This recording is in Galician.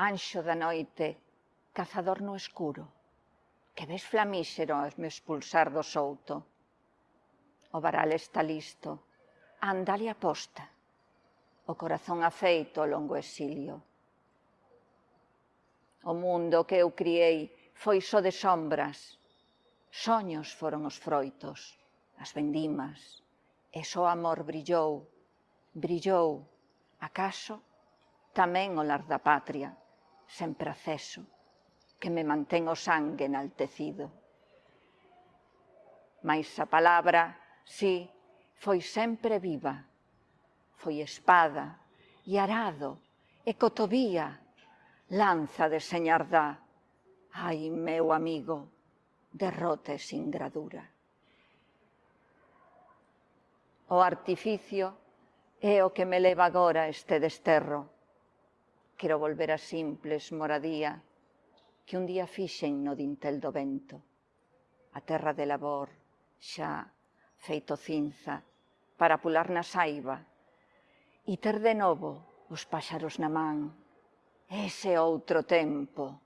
Anxo da noite, cazador no escuro, que ves flamíxero a me expulsar do souto. O varal está listo, andale a posta, o corazón afeito ao longo exilio. O mundo que eu criei foi só de sombras, soños foron os froitos, as vendimas, e só amor brillou, brillou, acaso, tamén o lar da patria, sen proceso, que me mantén o sangue enaltecido. Mais a palabra, sí, foi sempre viva, foi espada e arado e cotovía, lanza de señardá. Ai, meu amigo, derrote sin gradura. O artificio é o que me leva agora este desterro, Quero volver a simples moradía que un día fixen no dintel do vento. A terra de labor, xa, feito cinza, para pular na saiba, e ter de novo os páxaros na man. Ese outro tempo.